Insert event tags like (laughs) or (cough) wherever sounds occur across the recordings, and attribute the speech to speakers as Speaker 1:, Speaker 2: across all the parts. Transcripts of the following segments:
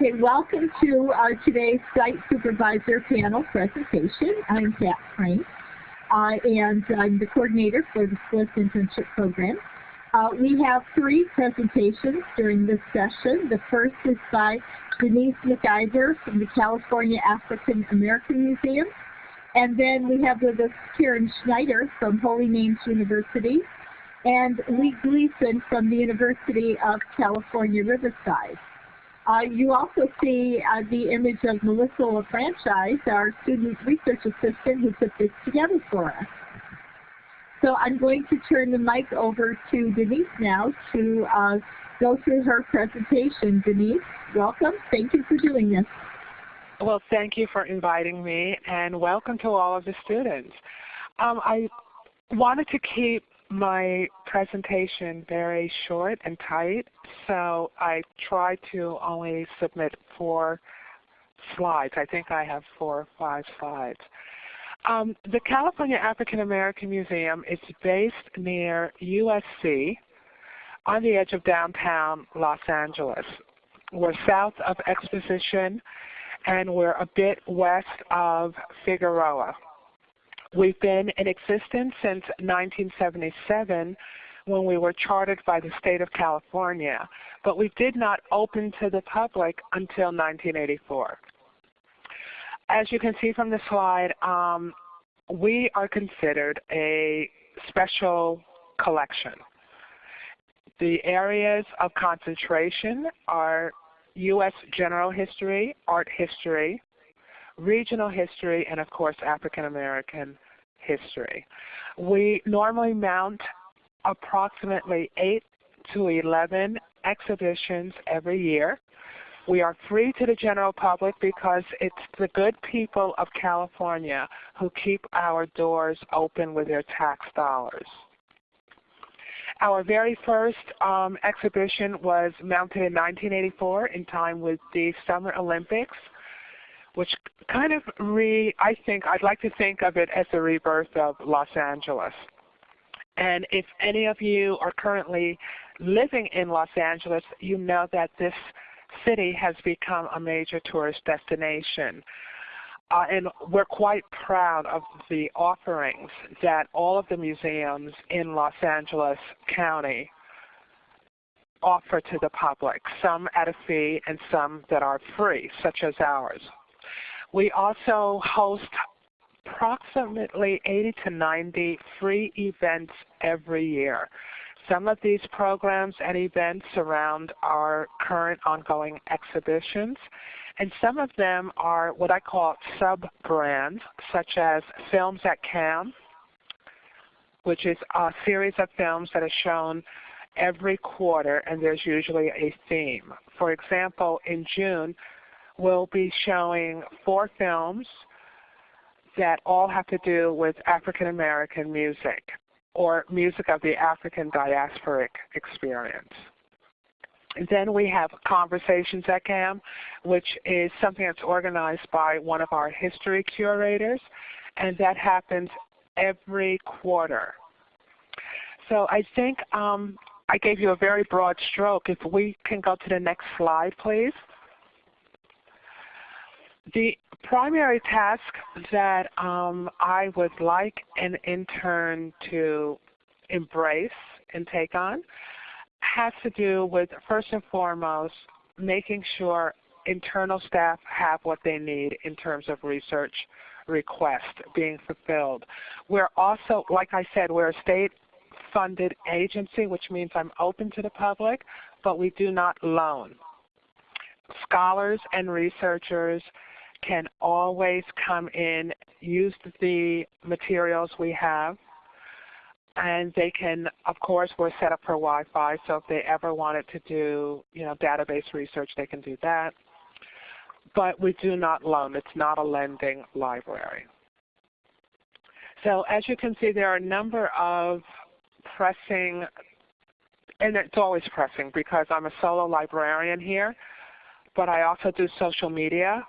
Speaker 1: Okay, welcome to our today's Site Supervisor panel presentation. I'm Pat Frank, uh, and I'm the coordinator for the SLIS internship program. Uh, we have three presentations during this session. The first is by Denise McIver from the California African American Museum. And then we have with us Karen Schneider from Holy Names University and Lee Gleason from the University of California, Riverside. Uh, you also see uh, the image of Melissa LaFranchise, our student research assistant who put this together for us. So I'm going to turn the mic over to Denise now to uh, go through her presentation. Denise, welcome. Thank you for doing this.
Speaker 2: Well, thank you for inviting me, and welcome to all of the students. Um, I wanted to keep my presentation very short and tight, so I try to only submit four slides. I think I have four or five slides. Um, the California African American Museum is based near USC on the edge of downtown Los Angeles. We're south of Exposition and we're a bit west of Figueroa. We've been in existence since 1977 when we were chartered by the state of California, but we did not open to the public until 1984. As you can see from the slide, um, we are considered a special collection. The areas of concentration are U.S. general history, art history, regional history, and of course African American history. We normally mount approximately 8 to 11 exhibitions every year. We are free to the general public because it's the good people of California who keep our doors open with their tax dollars. Our very first um, exhibition was mounted in 1984 in time with the Summer Olympics which kind of re, I think, I'd like to think of it as the rebirth of Los Angeles. And if any of you are currently living in Los Angeles, you know that this city has become a major tourist destination. Uh, and we're quite proud of the offerings that all of the museums in Los Angeles County offer to the public, some at a fee and some that are free, such as ours. We also host approximately 80 to 90 free events every year. Some of these programs and events surround our current ongoing exhibitions, and some of them are what I call sub-brands, such as Films at CAAM, which is a series of films that are shown every quarter, and there's usually a theme. For example, in June, will be showing four films that all have to do with African American music or music of the African diasporic experience. Then we have Conversations at CAAM, which is something that's organized by one of our history curators, and that happens every quarter. So I think um, I gave you a very broad stroke. If we can go to the next slide, please. The primary task that um, I would like an intern to embrace and take on has to do with, first and foremost, making sure internal staff have what they need in terms of research requests being fulfilled. We're also, like I said, we're a state funded agency, which means I'm open to the public, but we do not loan. Scholars and researchers can always come in, use the materials we have, and they can, of course, we're set up for Wi-Fi, so if they ever wanted to do, you know, database research, they can do that. But we do not loan. It's not a lending library. So as you can see, there are a number of pressing, and it's always pressing because I'm a solo librarian here, but I also do social media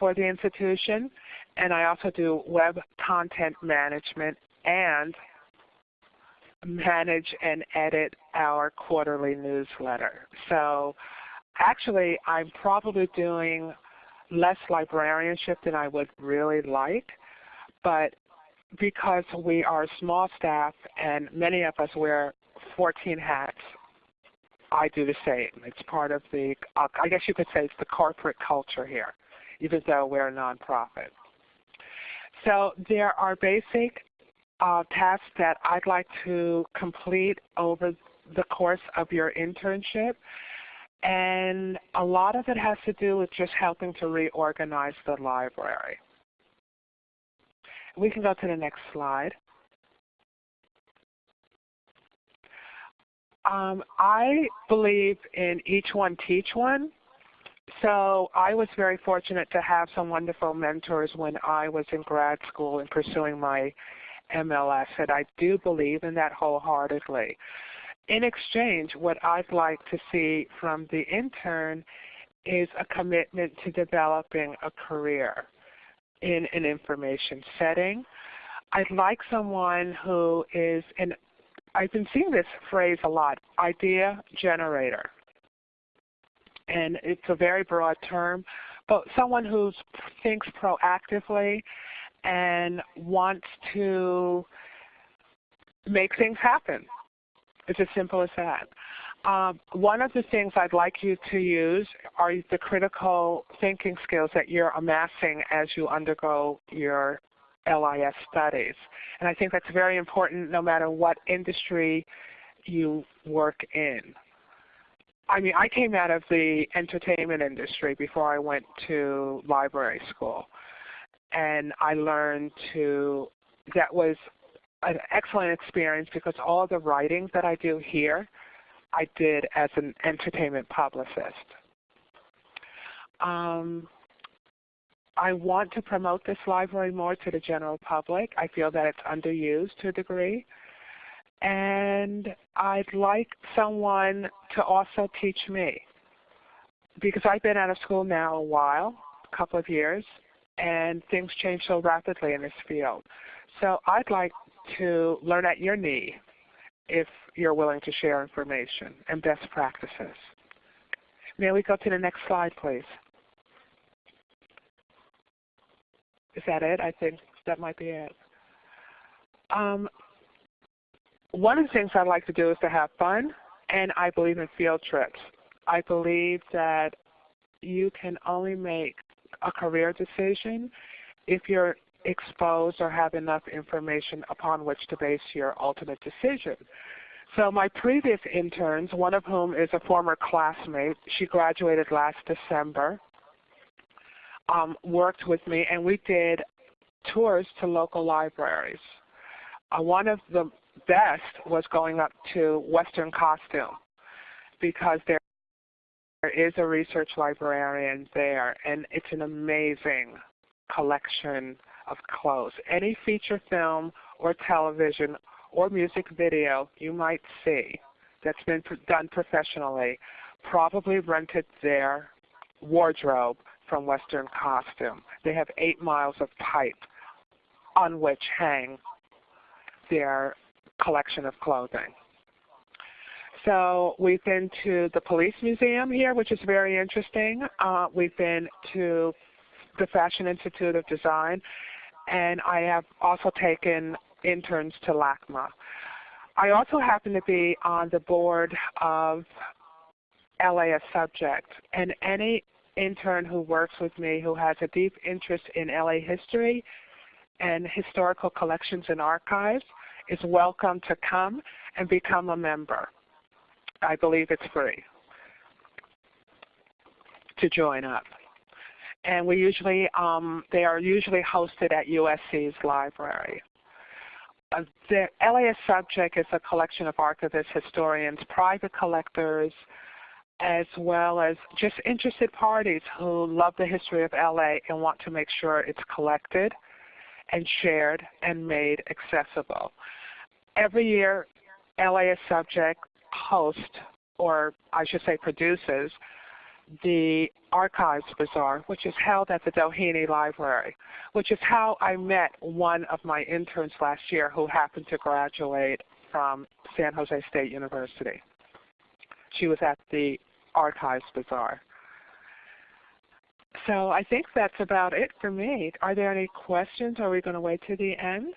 Speaker 2: for the institution, and I also do web content management and manage and edit our quarterly newsletter. So actually, I'm probably doing less librarianship than I would really like, but because we are small staff and many of us wear 14 hats, I do the same. It's part of the, I guess you could say it's the corporate culture here, even though we're a nonprofit. So there are basic uh, tasks that I'd like to complete over the course of your internship. And a lot of it has to do with just helping to reorganize the library. We can go to the next slide. Um, I believe in each one teach one. So I was very fortunate to have some wonderful mentors when I was in grad school and pursuing my MLS, and I do believe in that wholeheartedly. In exchange, what I'd like to see from the intern is a commitment to developing a career in an information setting. I'd like someone who is and I've been seeing this phrase a lot, idea generator. And it's a very broad term, but someone who thinks proactively and wants to make things happen. It's as simple as that. Um, one of the things I'd like you to use are the critical thinking skills that you're amassing as you undergo your LIS studies. And I think that's very important no matter what industry you work in. I mean, I came out of the entertainment industry before I went to library school. And I learned to, that was an excellent experience because all the writing that I do here, I did as an entertainment publicist. Um, I want to promote this library more to the general public. I feel that it's underused to a degree. And I'd like someone to also teach me. Because I've been out of school now a while, a couple of years, and things change so rapidly in this field. So I'd like to learn at your knee if you're willing to share information and best practices. May we go to the next slide, please? Is that it? I think that might be it. Um, one of the things I like to do is to have fun, and I believe in field trips. I believe that you can only make a career decision if you're exposed or have enough information upon which to base your ultimate decision. So my previous interns, one of whom is a former classmate, she graduated last December, um, worked with me and we did tours to local libraries. Uh, one of the best was going up to Western Costume because there is a research librarian there and it's an amazing collection of clothes. Any feature film or television or music video you might see that's been done professionally probably rented their wardrobe from Western Costume. They have eight miles of pipe on which hang their collection of clothing. So we've been to the Police Museum here, which is very interesting. Uh, we've been to the Fashion Institute of Design, and I have also taken interns to LACMA. I also happen to be on the board of LA as Subject, and any intern who works with me who has a deep interest in LA history and historical collections and archives is welcome to come and become a member. I believe it's free to join up. And we usually, um, they are usually hosted at USC's library. Uh, the LA as Subject is a collection of archivists, historians, private collectors, as well as just interested parties who love the history of LA and want to make sure it's collected and shared and made accessible. Every year, LA as Subject hosts, or I should say produces, the Archives Bazaar, which is held at the Doheny Library, which is how I met one of my interns last year who happened to graduate from San Jose State University. She was at the Archives Bazaar. So I think that's about it for me. Are there any questions? Are we going to wait to the end?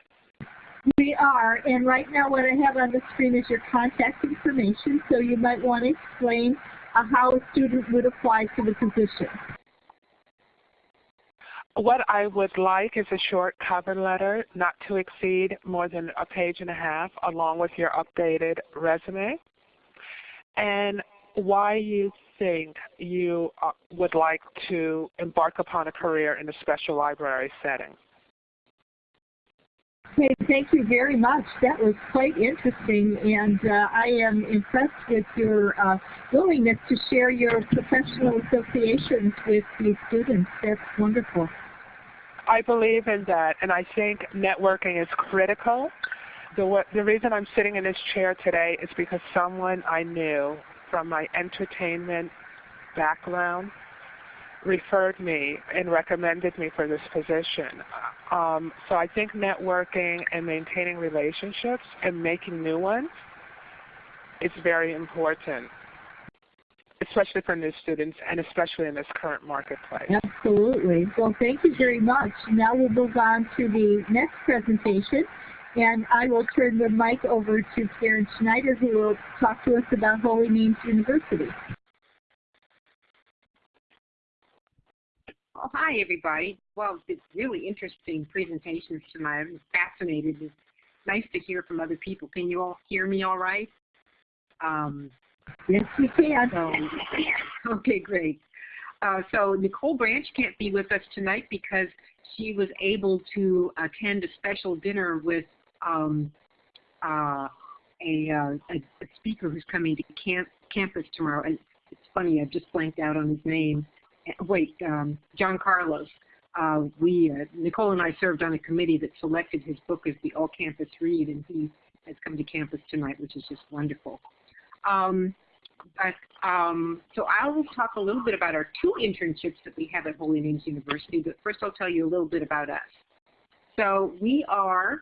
Speaker 1: We are, and right now what I have on the screen is your contact information, so you might want to explain uh, how a student would apply to the position.
Speaker 2: What I would like is a short cover letter, not to exceed more than a page and a half, along with your updated resume, and why you think you uh, would like to embark upon a career in a special library setting.
Speaker 1: Okay, thank you very much. That was quite interesting, and uh, I am impressed with your uh, willingness to share your professional associations with the students. That's wonderful.
Speaker 2: I believe in that, and I think networking is critical. The, the reason I'm sitting in this chair today is because someone I knew from my entertainment background referred me and recommended me for this position. Um, so I think networking and maintaining relationships and making new ones is very important, especially for new students and especially in this current marketplace.
Speaker 1: Absolutely. Well, thank you very much. Now we'll move on to the next presentation. And I will turn the mic over to Karen Schneider, who will talk to us about Holy Names University.
Speaker 3: Well, hi, everybody. Well, it's really interesting presentations tonight. I'm fascinated. It's nice to hear from other people. Can you all hear me all right?
Speaker 1: Um, yes, we can.
Speaker 3: So, okay, great. Uh, so Nicole Branch can't be with us tonight because she was able to attend a special dinner with um, uh, a, uh, a, speaker who's coming to camp, campus tomorrow. And it's funny, I've just blanked out on his name. Wait, um, John Carlos. Uh, we, uh, Nicole and I served on a committee that selected his book as the all-campus read, and he has come to campus tonight, which is just wonderful. Um, but, um, so I will talk a little bit about our two internships that we have at Holy Names University, but first I'll tell you a little bit about us. So we are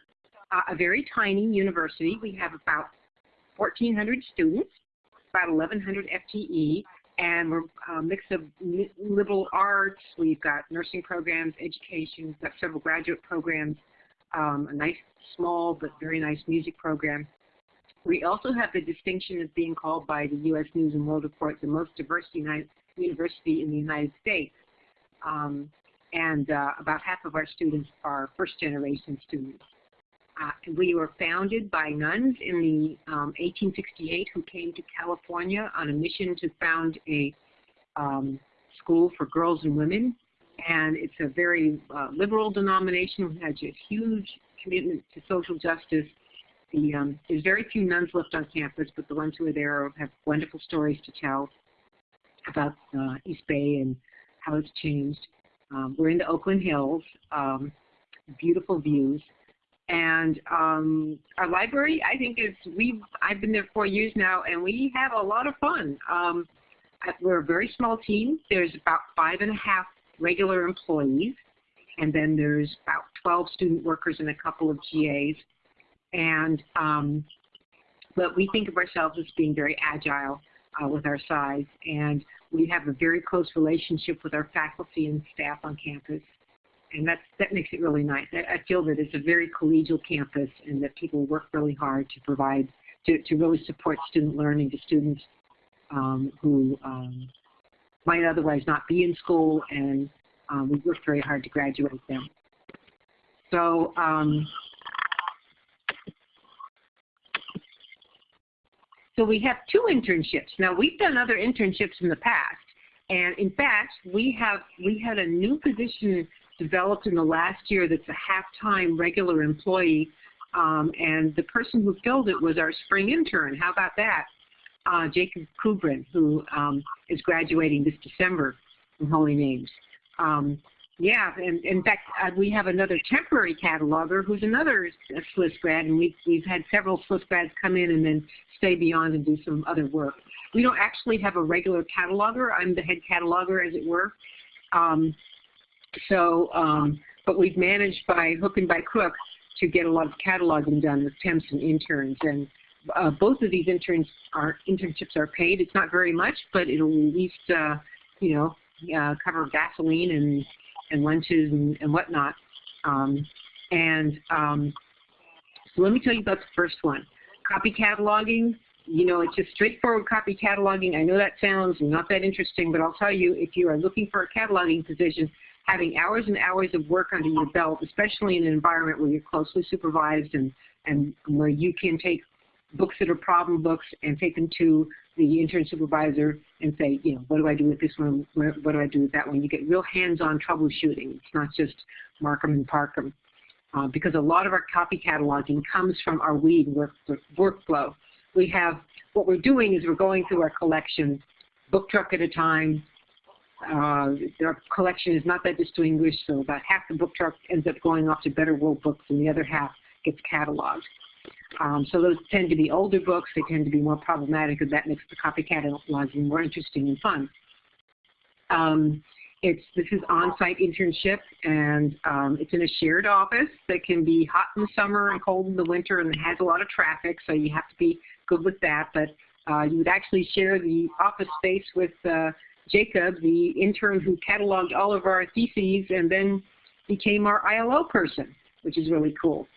Speaker 3: uh, a very tiny university. We have about 1,400 students, about 1,100 FTE, and we're a mix of liberal arts. We've got nursing programs, education. We've got several graduate programs, um, a nice, small, but very nice music program. We also have the distinction of being called by the U.S. News and World Report the most diverse university in the United States. Um, and uh, about half of our students are first-generation students. Uh, we were founded by nuns in the um, 1868 who came to California on a mission to found a um, school for girls and women. And it's a very uh, liberal denomination. We had a huge commitment to social justice. The, um, there's very few nuns left on campus, but the ones who are there have wonderful stories to tell about uh, East Bay and how it's changed. Um, we're in the Oakland Hills, um, beautiful views. And um, our library, I think, is we've I've been there four years now, and we have a lot of fun. Um, we're a very small team. There's about five and a half regular employees, and then there's about 12 student workers and a couple of GAs. And um, but we think of ourselves as being very agile uh, with our size, and we have a very close relationship with our faculty and staff on campus and that's, that makes it really nice. I, I, feel that it's a very collegial campus and that people work really hard to provide, to, to really support student learning to students um, who um, might otherwise not be in school and um, we work very hard to graduate them. So um, So we have two internships. Now we've done other internships in the past, and in fact, we have we had a new position developed in the last year that's a half-time regular employee, um, and the person who filled it was our spring intern. How about that? Uh, Jacob Kubrin, who um, is graduating this December from Holy Names. Um, yeah, and in fact, uh, we have another temporary cataloger who's another SLIS grad, and we've, we've had several SLIS grads come in and then stay beyond and do some other work. We don't actually have a regular cataloger. I'm the head cataloger, as it were. Um, so, um, but we've managed by hook and by crook to get a lot of cataloging done with temps and interns. And uh, both of these interns are internships are paid. It's not very much, but it'll at least uh, you know uh, cover gasoline and and lunches and, and whatnot. Um, and um, so let me tell you about the first one, copy cataloging. You know, it's just straightforward copy cataloging. I know that sounds not that interesting, but I'll tell you, if you are looking for a cataloging position, having hours and hours of work under your belt, especially in an environment where you're closely supervised and, and where you can take books that are problem books and take them to the intern supervisor and say, you know, what do I do with this one? What do I do with that one? You get real hands-on troubleshooting. It's not just mark them and park them. Uh, because a lot of our copy cataloging comes from our weed work, workflow. We have, what we're doing is we're going through our collection, book truck at a time. Uh, our collection is not that distinguished, so about half the book truck ends up going off to Better World Books and the other half gets cataloged. Um, so those tend to be older books. They tend to be more problematic, and that makes the copy cataloging more interesting and fun. Um, it's this is on-site internship, and um, it's in a shared office that can be hot in the summer and cold in the winter, and it has a lot of traffic, so you have to be good with that. But uh, you would actually share the office space with uh, Jacob, the intern who cataloged all of our theses and then became our ILO person, which is really cool.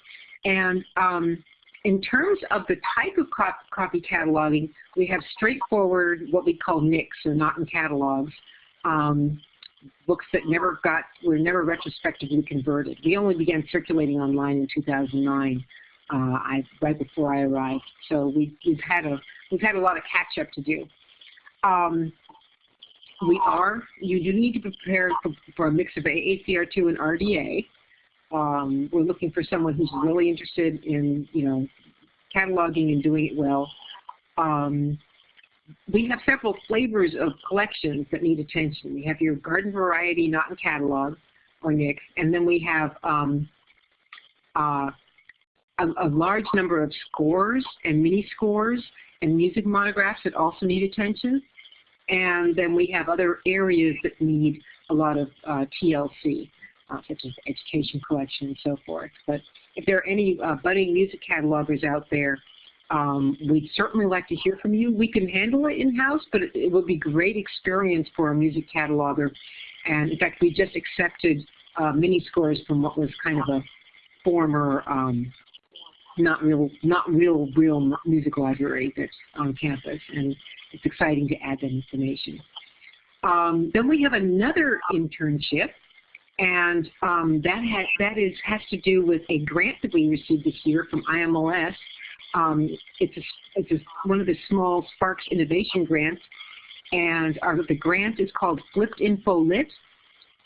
Speaker 3: And um, in terms of the type of copy cataloging, we have straightforward what we call NICs, or not in catalogs, um, books that never got, were never retrospectively converted. We only began circulating online in 2009, uh, I, right before I arrived. So we, we've had a we've had a lot of catch up to do. Um, we are, you do need to prepare for, a mix of AACR2 and RDA. Um, we're looking for someone who's really interested in, you know, cataloging and doing it well. Um, we have several flavors of collections that need attention. We have your garden variety, not in catalog or NICs, and then we have um, uh, a, a, large number of scores and mini scores and music monographs that also need attention. And then we have other areas that need a lot of uh, TLC uh, such as education collection and so forth. But if there are any uh, budding music catalogers out there, um, we'd certainly like to hear from you. We can handle it in-house, but it, it, would be great experience for a music cataloger. And in fact, we just accepted uh, mini scores from what was kind of a former um, not real, not real, real music library that's on campus, and it's exciting to add that information. Um, then we have another internship and um, that has that is has to do with a grant that we received this year from IMLS. Um, it's a, it's a, one of the small Sparks Ignition grants, and our, the grant is called Flipped Info Lit.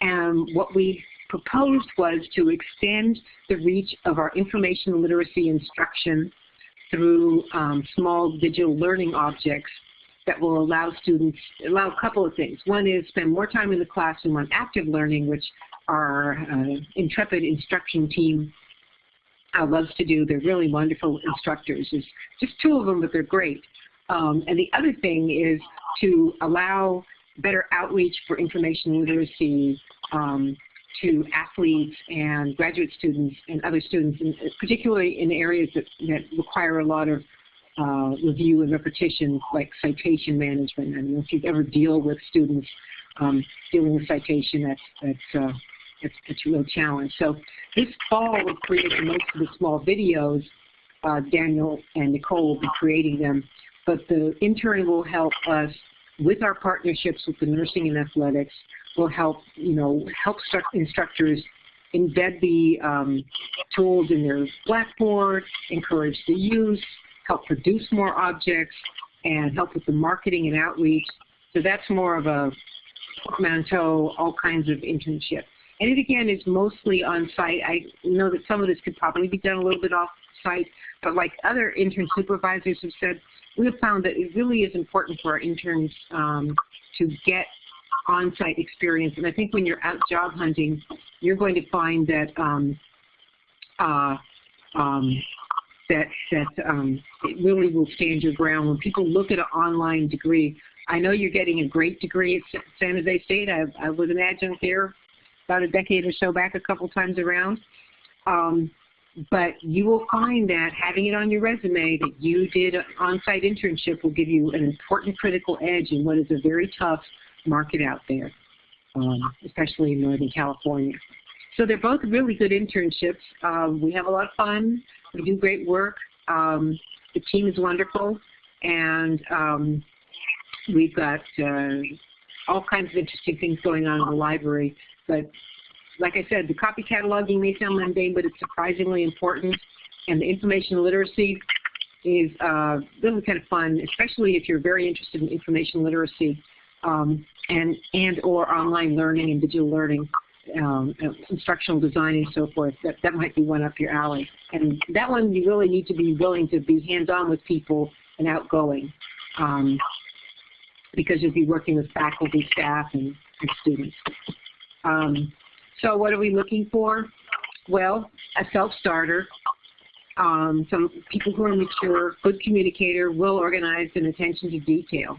Speaker 3: And what we proposed was to extend the reach of our information literacy instruction through um, small digital learning objects that will allow students, allow a couple of things. One is spend more time in the classroom on active learning, which our uh, intrepid instruction team uh, loves to do. They're really wonderful instructors. There's just two of them, but they're great. Um, and the other thing is to allow better outreach for information literacy um, to athletes and graduate students and other students, in, particularly in areas that, that require a lot of uh, review and repetition, like citation management. I mean, if you ever deal with students um, dealing with citation, that's, that's uh, a real challenge. So this fall we're creating most of the small videos. Uh, Daniel and Nicole will be creating them, but the intern will help us with our partnerships with the nursing and athletics. Will help you know help instructors embed the um, tools in their Blackboard, encourage the use, help produce more objects, and help with the marketing and outreach. So that's more of a portmanteau, all kinds of internship. And it again is mostly on site. I know that some of this could probably be done a little bit off site, but like other intern supervisors have said, we have found that it really is important for our interns um, to get on-site experience. And I think when you're out job hunting, you're going to find that um, uh, um, that that um, it really will stand your ground. When people look at an online degree, I know you're getting a great degree at San Jose State. I, I would imagine there about a decade or so back, a couple times around. Um, but you will find that having it on your resume that you did an on-site internship will give you an important critical edge in what is a very tough market out there, um, especially in Northern California. So they're both really good internships. Um, we have a lot of fun. We do great work. Um, the team is wonderful, and um, we've got uh, all kinds of interesting things going on in the library. But like I said, the copy cataloging may sound mundane, but it's surprisingly important. And the information literacy is uh, really kind of fun, especially if you're very interested in information literacy um, and, and or online learning and digital learning, um, instructional design and so forth. That, that might be one up your alley. And that one you really need to be willing to be hands-on with people and outgoing um, because you'll be working with faculty, staff, and, and students. Um, so what are we looking for? Well, a self-starter, um, some people who are mature, good communicator, well-organized, and attention to detail.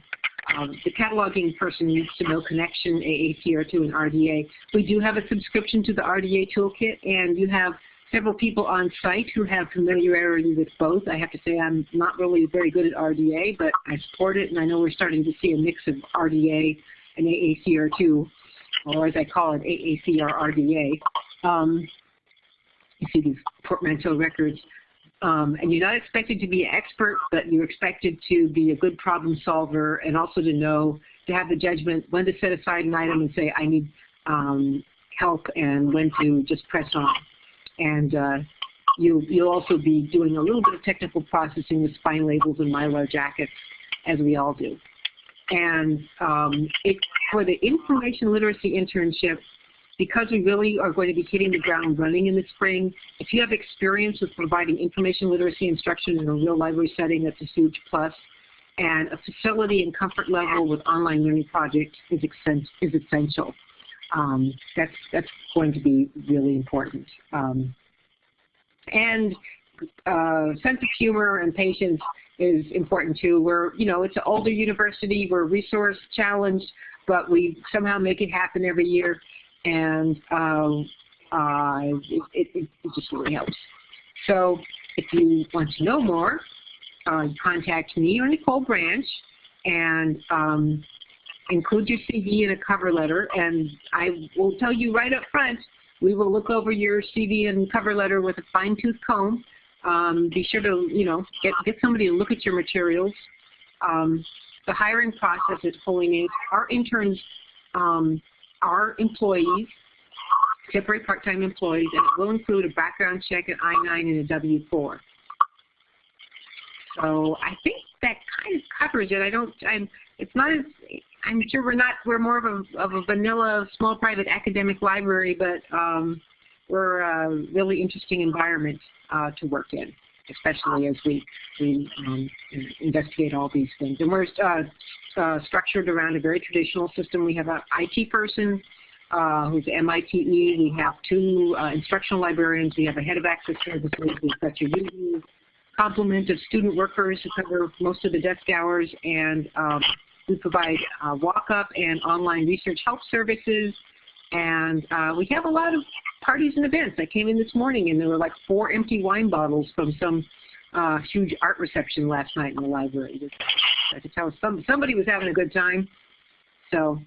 Speaker 3: Um, the cataloging person needs to know Connexion, AACR2, and RDA. We do have a subscription to the RDA toolkit, and you have several people on site who have familiarity with both. I have to say I'm not really very good at RDA, but I support it, and I know we're starting to see a mix of RDA and AACR2 or as I call it, AACR-RDA. Um, you see these portmanteau records. Um, and you're not expected to be an expert, but you're expected to be a good problem solver and also to know, to have the judgment when to set aside an item and say, I need um, help, and when to just press on. And uh, you, you'll also be doing a little bit of technical processing with spine labels and mylar jackets, as we all do. And um, it, for the information literacy internship, because we really are going to be hitting the ground running in the spring, if you have experience with providing information literacy instruction in a real library setting, that's a huge plus. And a facility and comfort level with online learning projects is, is essential. Um, that's, that's going to be really important. Um, and uh, sense of humor and patience is important too. We're, you know, it's an older university, we're resource challenged, but we somehow make it happen every year, and um, uh, it, it, it, just really helps. So if you want to know more, uh, contact me or Nicole Branch, and um, include your CV in a cover letter, and I will tell you right up front, we will look over your CV and cover letter with a fine-tooth comb, um, be sure to, you know, get, get somebody to look at your materials. Um, the hiring process is pulling in. Our interns are employees, temporary part-time employees, and it will include a background check, an I-9, and a W-4. So I think that kind of covers it. I don't, I'm, it's not as, I'm sure we're not, we're more of a, of a vanilla small private academic library, but um, we're a really interesting environment uh, to work in, especially as we, we um, investigate all these things. And we're uh, uh, structured around a very traditional system. We have an IT person uh, who's MITE. We have two uh, instructional librarians. We have a head of access services. We've got usual complement of student workers who cover most of the desk hours. And um, we provide uh, walk-up and online research help services. And uh, we have a lot of parties and events. I came in this morning and there were like four empty wine bottles from some uh, huge art reception last night in the library. I could tell some, somebody was having a good time. So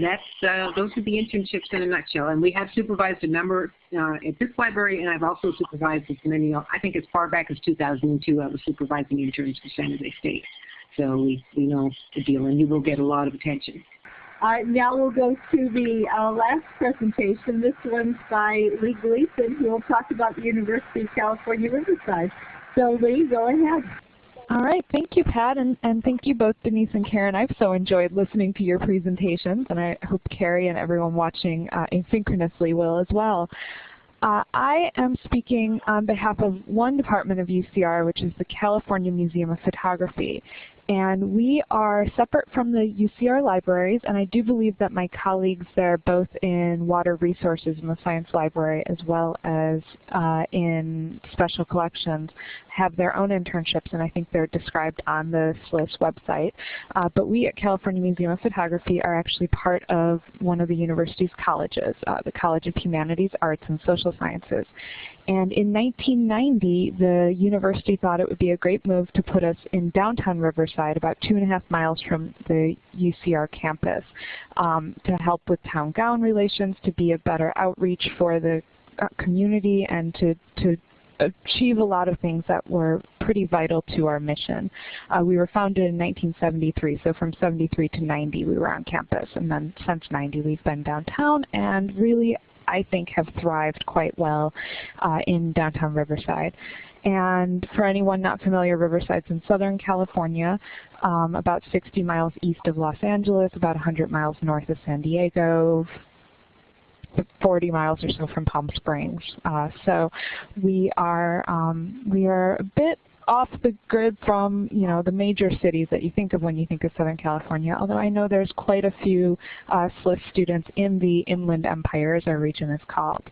Speaker 3: that's uh, those are the internships in a nutshell. And we have supervised a number uh, at this library, and I've also supervised as many. I think as far back as 2002, I was supervising interns for San Jose State. So we, we know the deal, and you will get a lot of attention.
Speaker 1: Uh, now we'll go to the uh, last presentation. This one's by Lee Gleason, who will talk about the University of California, Riverside. So Lee, go ahead.
Speaker 4: All right, thank you, Pat, and, and thank you both, Denise and Karen. I've so enjoyed listening to your presentations, and I hope Carrie and everyone watching uh, asynchronously will as well. Uh, I am speaking on behalf of one department of UCR, which is the California Museum of Photography. And we are separate from the UCR libraries, and I do believe that my colleagues there, both in water resources in the science library as well as uh, in special collections, have their own internships, and I think they're described on the SLIS website. Uh, but we at California Museum of Photography are actually part of one of the university's colleges, uh, the College of Humanities, Arts, and Social Sciences. And in 1990, the university thought it would be a great move to put us in downtown Riverside, about two and a half miles from the UCR campus, um, to help with town gown relations, to be a better outreach for the uh, community, and to, to achieve a lot of things that were pretty vital to our mission. Uh, we were founded in 1973, so from 73 to 90 we were on campus, and then since 90 we've been downtown, and really I think have thrived quite well uh, in downtown Riverside. And for anyone not familiar, Riverside's in Southern California, um, about 60 miles east of Los Angeles, about 100 miles north of San Diego, 40 miles or so from Palm Springs. Uh, so we are um, we are a bit off the grid from you know the major cities that you think of when you think of Southern California, although I know there's quite a few uh, SLIS students in the Inland Empire, as our region is called.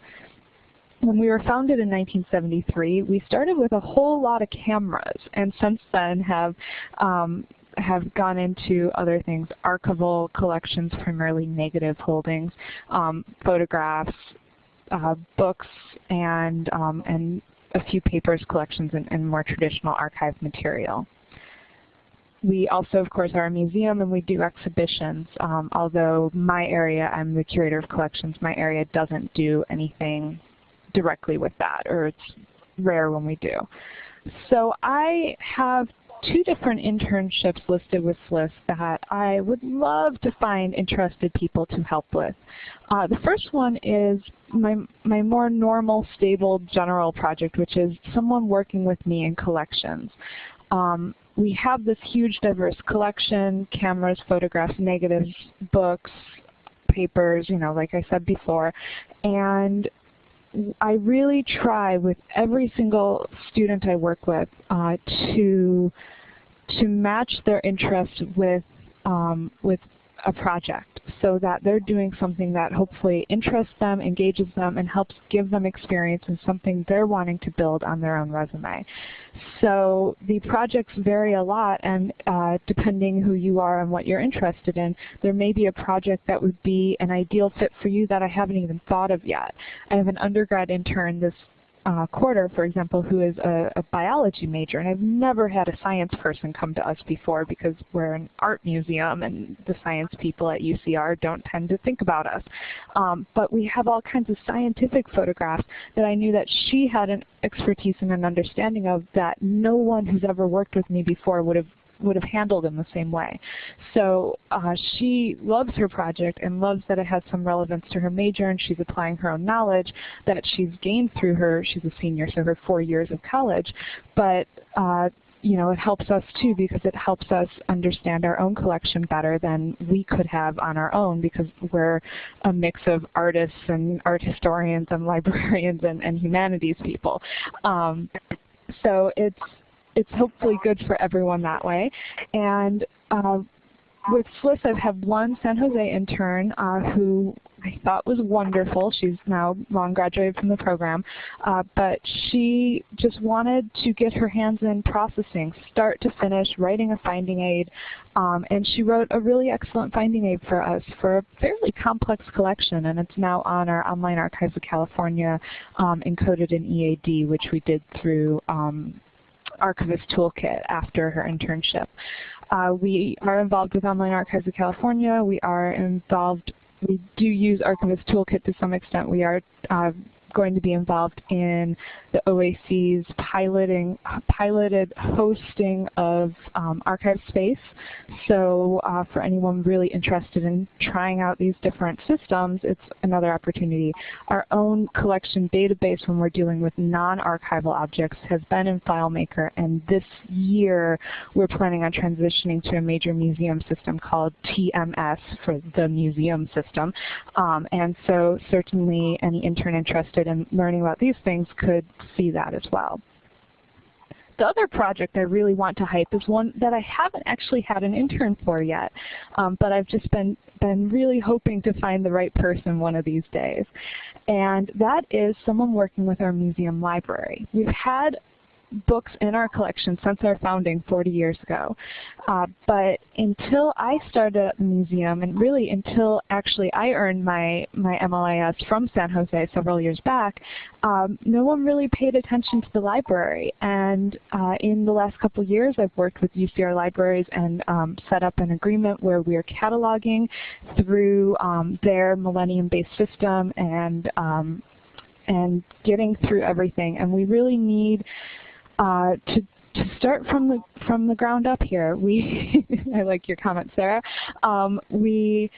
Speaker 4: When we were founded in 1973, we started with a whole lot of cameras, and since then have um, have gone into other things, archival collections, primarily negative holdings, um, photographs, uh, books, and um, and a few papers, collections, and, and more traditional archive material. We also, of course, are a museum and we do exhibitions. Um, although my area, I'm the curator of collections, my area doesn't do anything directly with that, or it's rare when we do. So I have two different internships listed with SLIS that I would love to find interested people to help with. Uh, the first one is my, my more normal, stable, general project, which is someone working with me in collections. Um, we have this huge diverse collection, cameras, photographs, negatives, books, papers, you know, like I said before, and I really try with every single student I work with uh, to to match their interest with um, with a project so that they're doing something that hopefully interests them, engages them, and helps give them experience in something they're wanting to build on their own resume. So the projects vary a lot and uh, depending who you are and what you're interested in, there may be a project that would be an ideal fit for you that I haven't even thought of yet. I have an undergrad intern this uh, quarter, for example, who is a, a, biology major, and I've never had a science person come to us before because we're an art museum and the science people at UCR don't tend to think about us. Um, but we have all kinds of scientific photographs that I knew that she had an expertise and an understanding of that no one who's ever worked with me before would have would have handled in the same way. So uh, she loves her project and loves that it has some relevance to her major and she's applying her own knowledge that she's gained through her, she's a senior, so her four years of college. But uh, you know, it helps us too because it helps us understand our own collection better than we could have on our own because we're a mix of artists and art historians and (laughs) librarians and, and humanities people. Um, so it's it's hopefully good for everyone that way. And uh, with SLIS, I've had one San Jose intern uh, who I thought was wonderful. She's now long graduated from the program, uh, but she just wanted to get her hands in processing, start to finish, writing a finding aid, um, and she wrote a really excellent finding aid for us for a fairly complex collection, and it's now on our Online Archives of California um, encoded in EAD, which we did through um, Archivist Toolkit after her internship. Uh, we are involved with Online Archives of California. We are involved, we do use Archivist Toolkit to some extent. We are uh, going to be involved in the OAC's piloting, piloted hosting of um, archive space. So uh, for anyone really interested in trying out these different systems, it's another opportunity. Our own collection database when we're dealing with non-archival objects has been in FileMaker, and this year we're planning on transitioning to a major museum system called TMS for the museum system. Um, and so certainly any intern interested interested in learning about these things could see that as well. the other project I really want to hype is one that I haven't actually had an intern for yet, um, but I've just been, been really hoping to find the right person one of these days. And that is someone working with our museum library. We've had books in our collection since our founding 40 years ago. Uh, but until I started at the museum, and really until actually I earned my, my MLIS from San Jose several years back, um, no one really paid attention to the library. And uh, in the last couple years, I've worked with UCR libraries and um, set up an agreement where we are cataloging through um, their millennium-based system and um, and getting through everything. And we really need uh, to to start from the from the ground up here, we (laughs) I like your comment, Sarah. Um, we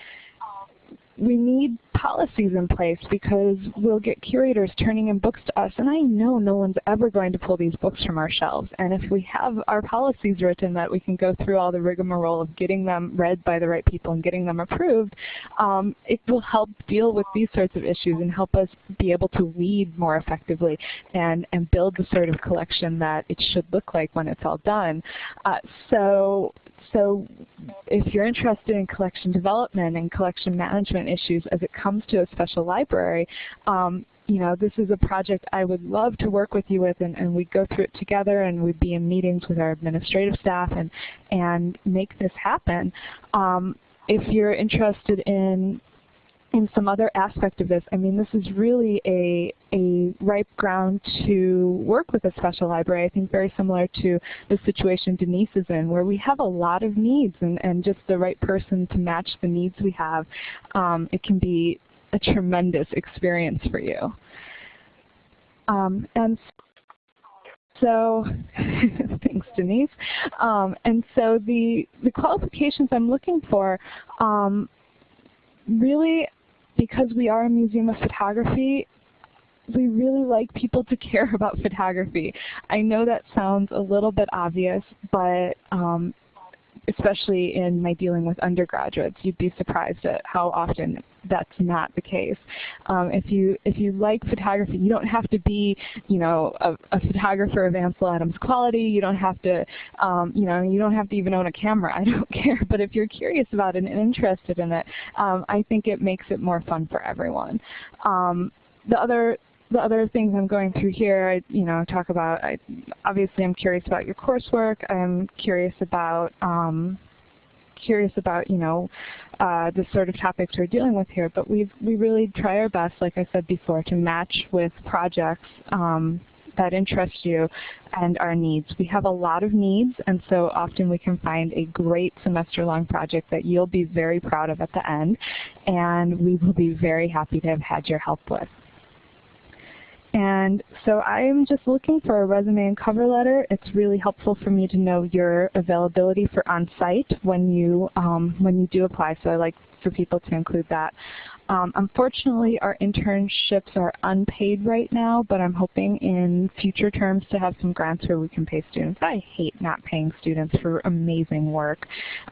Speaker 4: we need policies in place because we'll get curators turning in books to us. And I know no one's ever going to pull these books from our shelves. And if we have our policies written that we can go through all the rigmarole of getting them read by the right people and getting them approved, um, it will help deal with these sorts of issues and help us be able to lead more effectively and, and build the sort of collection that it should look like when it's all done. Uh, so so if you're interested in collection development and collection management issues as it comes to a special library, um, you know, this is a project I would love to work with you with and, and we'd go through it together and we'd be in meetings with our administrative staff and, and make this happen. Um, if you're interested in in some other aspect of this, I mean, this is really a, a ripe ground to work with a special library, I think very similar to the situation Denise is in, where we have a lot of needs and, and just the right person to match the needs we have. Um, it can be a tremendous experience for you. Um, and so, (laughs) thanks Denise. Um, and so the, the qualifications I'm looking for um, really because we are a museum of photography, we really like people to (laughs) care about photography. I know that sounds a little bit obvious, but um, especially in my dealing with undergraduates, you'd be surprised at how often that's not the case. Um, if you if you like photography, you don't have to be you know a, a photographer of Ansel Adams quality. You don't have to um, you know you don't have to even own a camera. (laughs) I don't care. But if you're curious about it and interested in it, um, I think it makes it more fun for everyone. Um, the other the other things I'm going through here, I you know talk about. I, obviously, I'm curious about your coursework. I'm curious about um, curious about you know uh, the sort of topics we're dealing with here. But we we really try our best, like I said before, to match with projects. Um, that interest you and our needs. We have a lot of needs and so often we can find a great semester-long project that you'll be very proud of at the end and we will be very happy to have had your help with. And so I'm just looking for a resume and cover letter. It's really helpful for me to know your availability for on-site when you um, when you do apply. So I like for people to include that. Um, unfortunately, our internships are unpaid right now, but I'm hoping in future terms to have some grants where we can pay students. I hate not paying students for amazing work.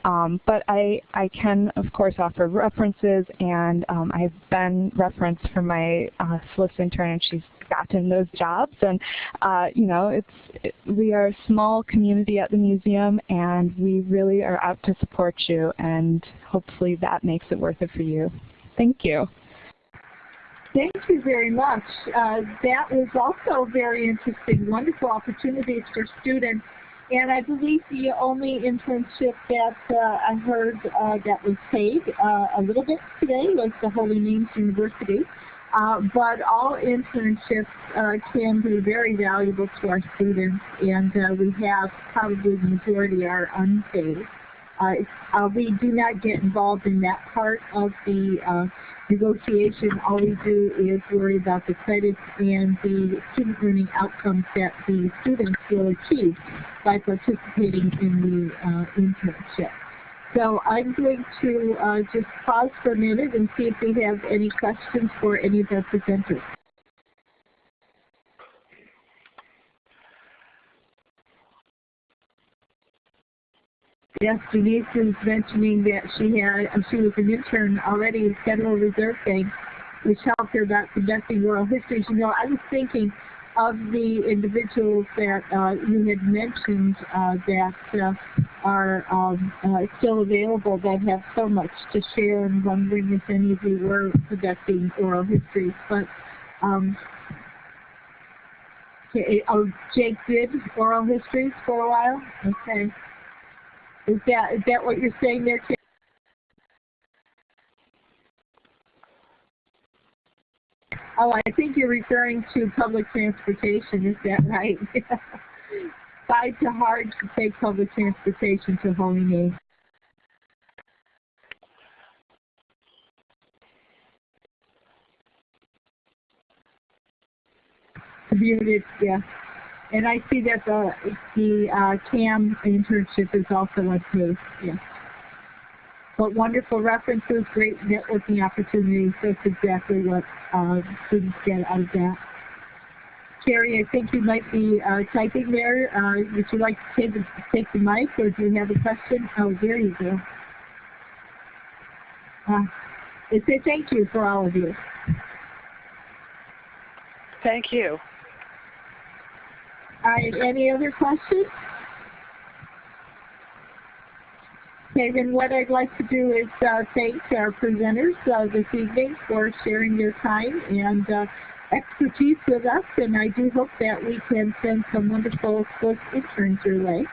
Speaker 4: Um, but I, I can, of course, offer references, and um, I've been referenced for my uh, SLIS intern, and she's gotten those jobs. And, uh, you know, it's it, we are a small community at the museum, and we really are out to support you, and hopefully that makes it worth it for you. Thank you.
Speaker 1: Thank you very much. Uh, that was also very interesting, wonderful opportunities for students. And I believe the only internship that uh, I heard uh, that was paid uh, a little bit today was the Holy Names University. Uh, but all internships uh, can be very valuable to our students, and we have probably the majority are unpaid. Uh, uh, we do not get involved in that part of the uh, negotiation. All we do is worry about the credits and the student learning outcomes that the students will achieve by participating in the uh, internship. So I'm going to uh, just pause for a minute and see if we have any questions for any of our presenters. Yes, Denise is mentioning that she had um, she was an intern already in Federal Reserve Bank, which helped her about conducting oral histories. You know, I was thinking of the individuals that uh, you had mentioned uh, that uh, are um, uh, still available that have so much to share and wondering if any of you were conducting oral histories. But um, okay, oh, Jake did oral histories for a while? Okay. Is that is that what you're saying there, Kim? Oh, I think you're referring to public transportation, is that right? (laughs) Fight to hard to take public transportation to Holy Muted, yeah. And I see that the the uh, CAAM internship is also approved, yes. But wonderful references, great networking opportunities. That's exactly what uh, students get out of that. Carrie, I think you might be uh, typing there. Uh, would you like to take the, take the mic or do you have a question? Oh, there you go. Uh, I say thank you for all of you.
Speaker 2: Thank you.
Speaker 1: All right, any other questions? Okay, then what I'd like to do is uh, thank our presenters uh, this evening for sharing their time and uh, expertise with us, and I do hope that we can send some wonderful SLIS interns your way.